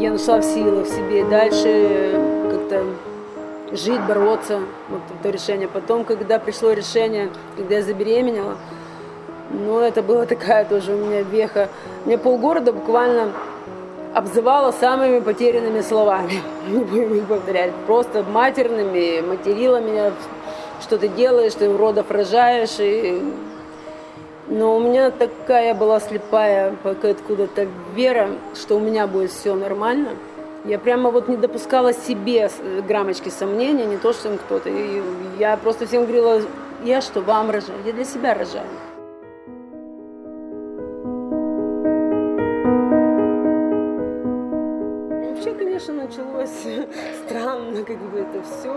я нашла в силах себе дальше как-то жить, бороться. Вот это решение. Потом, когда пришло решение, когда я забеременела, ну, это была такая тоже у меня веха. Мне полгорода буквально обзывала самыми потерянными словами. Не будем их повторять. Просто матерными, материла меня, что ты делаешь, ты уродов рожаешь. И... Но у меня такая была слепая откуда-то вера, что у меня будет все нормально. Я прямо вот не допускала себе граммочки сомнения, не то, что им кто-то. И я просто всем говорила, я что, вам рожаю? Я для себя рожаю. Вообще, конечно, началось странно, как бы это все.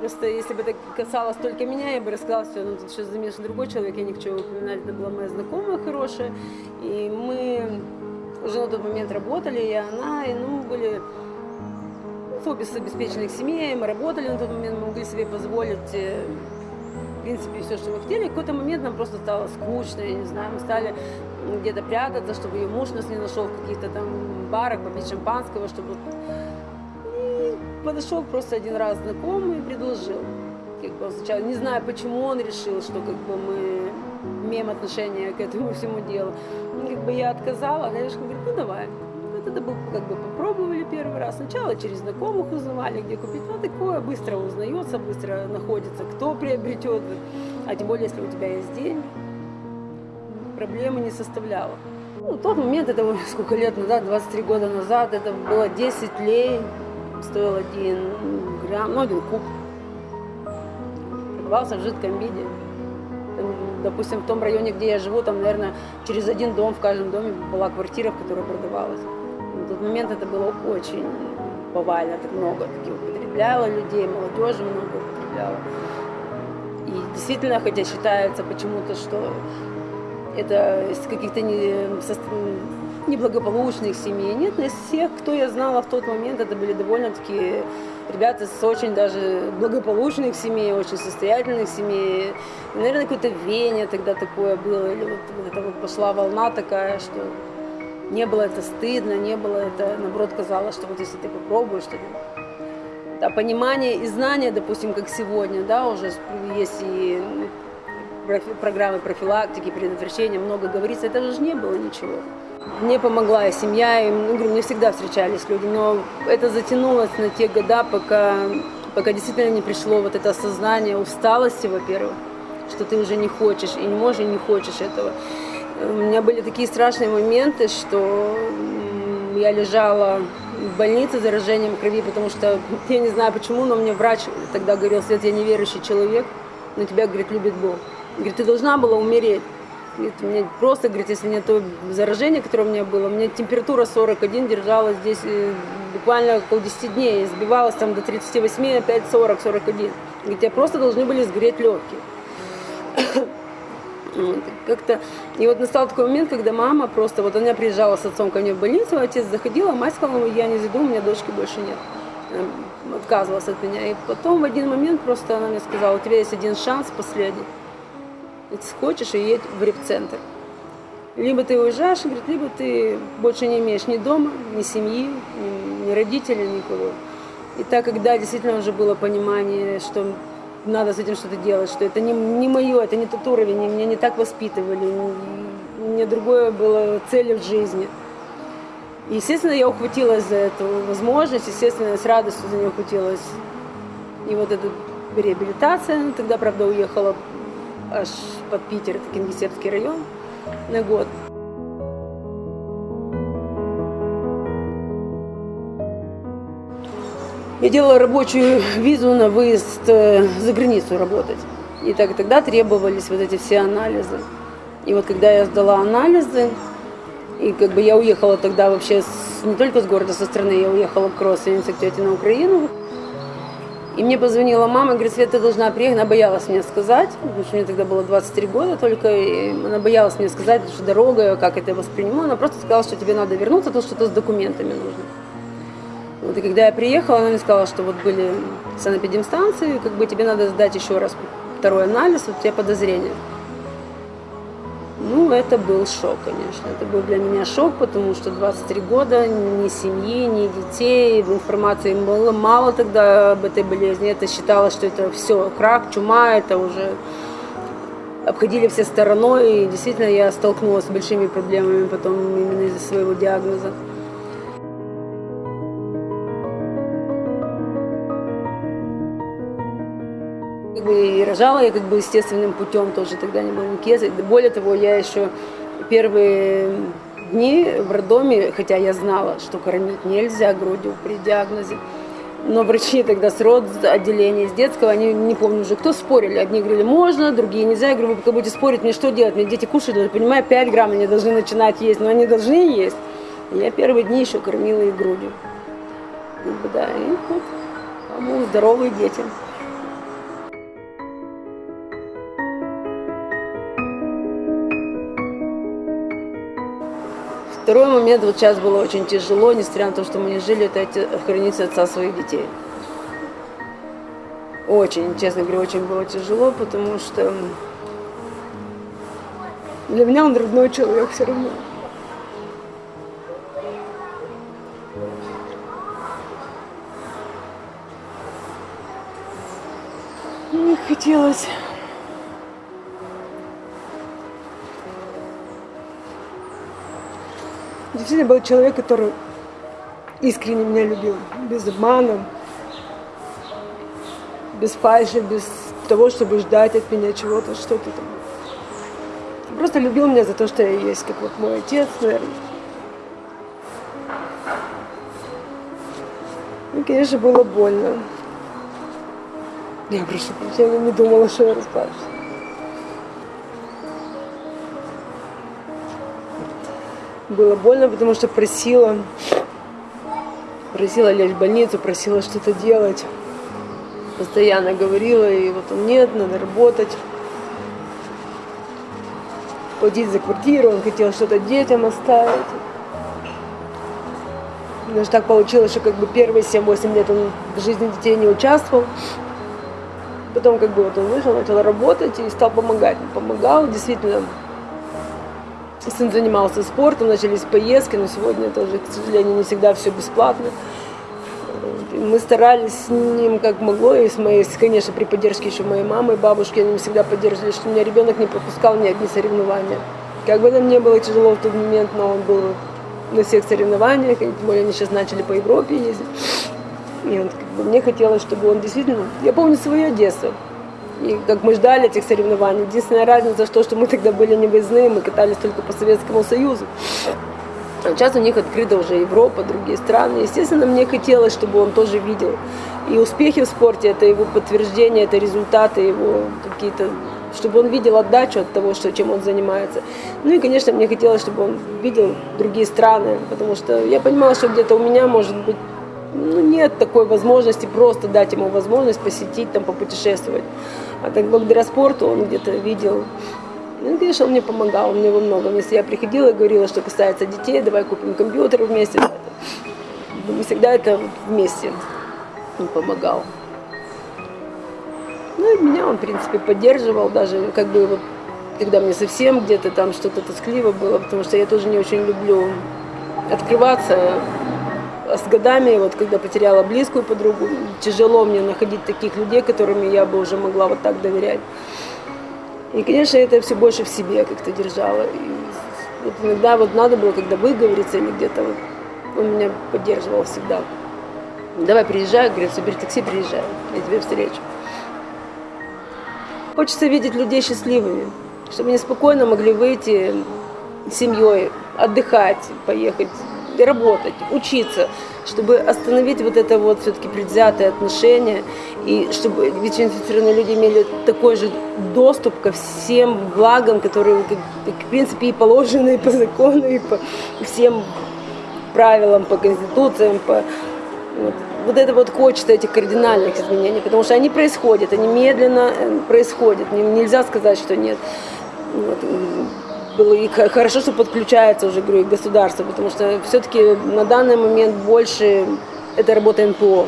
Просто если бы это касалось только меня, я бы рассказала все, но тут сейчас замешан другой человек, я к чему упоминать, это была моя знакомая хорошая, и мы уже на тот момент работали, и она, и ну, были в обе обеспеченных семей, мы работали на тот момент, мы могли себе позволить, э, в принципе, все, что мы хотели. В какой-то момент нам просто стало скучно, я не знаю, мы стали где-то прятаться, чтобы ее муж нас не нашел в каких-то там барах, попить шампанского, чтобы... Подошел просто один раз знакомый и предложил. Как бы сначала, не знаю, почему он решил, что как бы мы имеем отношение к этому всему делу. Ну, как бы я отказала, она говорит, ну давай. Вот это был, как бы попробовали первый раз. Сначала через знакомых узнавали, где купить. Ну, такое быстро узнается, быстро находится, кто приобретет. А тем более, если у тебя есть деньги, проблемы не составляло. Ну, тот момент, это сколько лет назад, 23 года назад, это было 10 лей, стоил один грамм, ну, один куб. Продавался в жидком виде допустим, в том районе, где я живу, там, наверное, через один дом в каждом доме была квартира, в которой продавалась. На тот момент это было очень повально, так много таких употребляло людей, молодежи много употребляла. И действительно, хотя считается почему-то, что это из каких-то не, неблагополучных семей. Нет, из всех, кто я знала в тот момент, это были довольно-таки ребята с очень даже благополучных семей, очень состоятельных семей. Наверное, какое-то веяние тогда такое было, или вот, вот это вот пошла волна такая, что не было это стыдно, не было это, наоборот, казалось, что вот если ты попробуешь, что да, понимание и знание, допустим, как сегодня, да, уже есть и программы профилактики, предотвращения, много говорится, это же не было ничего. Мне помогла и семья, и, ну, говорю, мне всегда встречались люди, но это затянулось на те года, пока, пока действительно не пришло вот это осознание усталости, во-первых, что ты уже не хочешь, и не можешь, и не хочешь этого. У меня были такие страшные моменты, что я лежала в больнице с заражением крови, потому что, я не знаю почему, но мне врач тогда говорил, Свет, я неверующий человек, но тебя, говорит, любит Бог. Говорит, ты должна была умереть. Говорит, мне просто, говорит, если не то заражение, которое у меня было, у меня температура 41 держалась здесь э, буквально около 10 дней, сбивалась там до 38, опять 40, 41. Говорит, тебя просто должны были сгореть легкие. Вот, как-то... И вот настал такой момент, когда мама просто, вот она приезжала с отцом ко мне в больницу, отец заходил, а мать сказала, я не зайду, у меня дочки больше нет. Отказывалась от меня. И потом в один момент просто она мне сказала, у тебя есть один шанс последний если хочешь, и едь в репцентр. Либо ты уезжаешь, говорит, либо ты больше не имеешь ни дома, ни семьи, ни, ни родителей, никого. И так, когда действительно уже было понимание, что надо с этим что-то делать, что это не, не мое, это не тот уровень, меня не так воспитывали, не, мне другое было целью в жизни. И, естественно, я ухватилась за эту возможность, естественно, с радостью за нее ухватилась. И вот эта реабилитация, тогда, правда, уехала аж под Питер, это Кингисеппский район, на год. Я делала рабочую визу на выезд э, за границу работать. И так, тогда требовались вот эти все анализы. И вот когда я сдала анализы, и как бы я уехала тогда вообще с, не только с города, со страны, я уехала к родственнице, к тете на Украину. И мне позвонила мама, говорит, Света, ты должна приехать. Она боялась мне сказать, потому что мне тогда было 23 года только, и она боялась мне сказать, что дорога, как это я восприниму. Она просто сказала, что тебе надо вернуться, то что-то с документами нужно. Вот, и когда я приехала, она мне сказала, что вот были санэпидемстанции, как бы тебе надо сдать еще раз второй анализ, вот у тебя подозрение. Ну, это был шок, конечно. Это был для меня шок, потому что 23 года, ни семьи, ни детей, информации было мало тогда об этой болезни. Это считалось, что это все, крак, чума, это уже обходили все стороной. И действительно я столкнулась с большими проблемами потом именно из-за своего диагноза. Бы и рожала я как бы естественным путем тоже тогда не было никаких. Более того, я еще первые дни в роддоме, хотя я знала, что кормить нельзя грудью при диагнозе, но врачи тогда с род отделения, с детского, они не помню уже, кто спорили. Одни говорили, можно, другие нельзя. Я говорю, вы будете спорить, мне что делать? Мне дети кушать должны, понимаю, 5 грамм они должны начинать есть, но они должны есть. И я первые дни еще кормила их грудью. Да, и вот, по-моему, здоровые дети. Второй момент, вот сейчас было очень тяжело, несмотря на то, что мы не жили, это хранить отца своих детей. Очень, честно говоря, очень было тяжело, потому что для меня он родной человек все равно. Мне хотелось Действительно был человек, который искренне меня любил, без обмана, без фальши, без того, чтобы ждать от меня чего-то, что-то там. Просто любил меня за то, что я есть, как вот мой отец, наверное. И, конечно, было больно. Я прошу прощения, не думала, что я расплачусь. Было больно, потому что просила, просила лечь в больницу, просила что-то делать. Постоянно говорила, и вот он нет, надо работать. Платить за квартиру, он хотел что-то детям оставить. Даже так получилось, что как бы первые 7-8 лет он в жизни детей не участвовал. Потом как бы вот он вышел, начал работать и стал помогать. Помогал, действительно, Сын занимался спортом, начались поездки, но сегодня тоже, к сожалению, не всегда все бесплатно. Мы старались с ним как могло, и с моей, конечно, при поддержке еще моей мамы и бабушки, они всегда поддерживали, что у меня ребенок не пропускал ни одни соревнования. Как бы нам не было тяжело в тот момент, но он был на всех соревнованиях, и тем более они сейчас начали по Европе ездить. И он, как бы, мне хотелось, чтобы он действительно... Я помню свое детство. И как мы ждали этих соревнований. Единственная разница, что, что мы тогда были не выездные, мы катались только по Советскому Союзу. А сейчас у них открыта уже Европа, другие страны. Естественно, мне хотелось, чтобы он тоже видел. И успехи в спорте, это его подтверждение, это результаты его какие-то, чтобы он видел отдачу от того, что, чем он занимается. Ну и, конечно, мне хотелось, чтобы он видел другие страны, потому что я понимала, что где-то у меня, может быть, ну, нет такой возможности просто дать ему возможность посетить, там, попутешествовать. А так благодаря спорту он где-то видел. Ну, конечно, он мне помогал, мне во многом. Если я приходила и говорила, что касается детей, давай купим компьютер вместе. Мы всегда это вместе он помогал. Ну и меня он, в принципе, поддерживал, даже как бы вот, когда мне совсем где-то там что-то тоскливо было, потому что я тоже не очень люблю открываться с годами, вот когда потеряла близкую подругу, тяжело мне находить таких людей, которыми я бы уже могла вот так доверять. И, конечно, это все больше в себе как-то держала. И вот иногда вот надо было, когда выговориться или где-то, вот, он меня поддерживал всегда. Давай приезжай, говорит, собери такси, приезжай, я тебя встречу. Хочется видеть людей счастливыми, чтобы они спокойно могли выйти с семьей, отдыхать, поехать работать, учиться, чтобы остановить вот это вот все-таки предвзятое отношение, и чтобы ВИЧ-инфицированные люди имели такой же доступ ко всем благам, которые, в принципе, и положены и по закону, и по всем правилам, по конституциям, по... Вот. вот это вот хочется этих кардинальных изменений, потому что они происходят, они медленно э, происходят, нельзя сказать, что нет. Вот было и хорошо, что подключается уже, говорю, государство, потому что все-таки на данный момент больше это работа НПО.